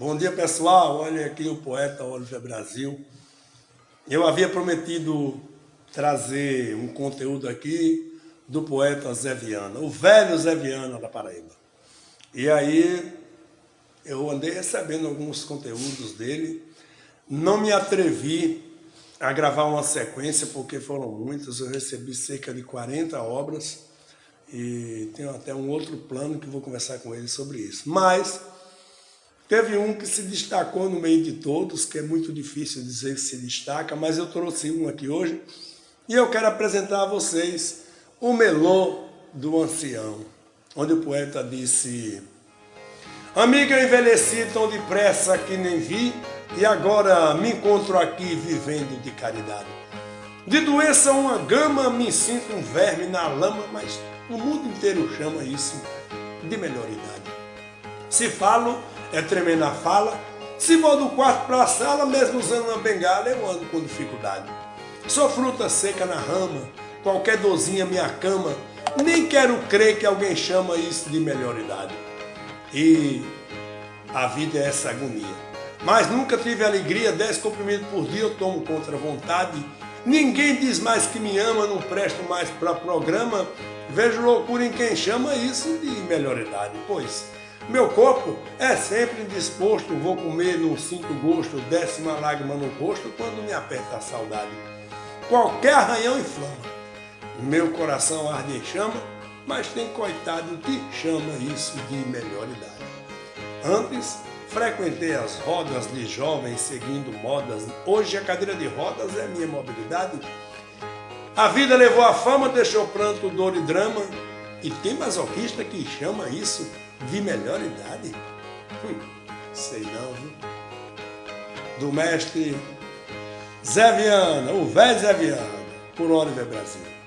Bom dia, pessoal. Olha aqui o poeta Oliver Brasil. Eu havia prometido trazer um conteúdo aqui do poeta Zé Viana, o velho Zé Viana da Paraíba. E aí eu andei recebendo alguns conteúdos dele. Não me atrevi a gravar uma sequência, porque foram muitas. Eu recebi cerca de 40 obras e tenho até um outro plano que vou conversar com ele sobre isso. Mas Teve um que se destacou no meio de todos, que é muito difícil dizer que se destaca, mas eu trouxe um aqui hoje. E eu quero apresentar a vocês o Melô do Ancião, onde o poeta disse Amiga, envelheci tão depressa que nem vi, e agora me encontro aqui vivendo de caridade. De doença uma gama, me sinto um verme na lama, mas o mundo inteiro chama isso de melhor idade. Se falo, é tremer na fala. Se vou do quarto para a sala, mesmo usando uma bengala, eu ando com dificuldade. Sou fruta seca na rama, qualquer dorzinha me acama, nem quero crer que alguém chama isso de melhor idade. E a vida é essa agonia. Mas nunca tive alegria, dez comprimidos por dia eu tomo contra a vontade. Ninguém diz mais que me ama, não presto mais para programa. Vejo loucura em quem chama isso de melhor idade, pois meu corpo é sempre indisposto, vou comer, não sinto gosto, desce uma lágrima no rosto quando me aperta a saudade. Qualquer arranhão inflama, meu coração arde em chama, mas tem coitado que chama isso de melhor idade. Antes, frequentei as rodas de jovens seguindo modas, hoje a cadeira de rodas é minha mobilidade. A vida levou a fama, deixou pranto, dor e drama, e tem masoquista que chama isso de melhor idade? Hum, sei não, viu? Do mestre Zé Viana, o velho Zé Viana, por Oliver Brasil.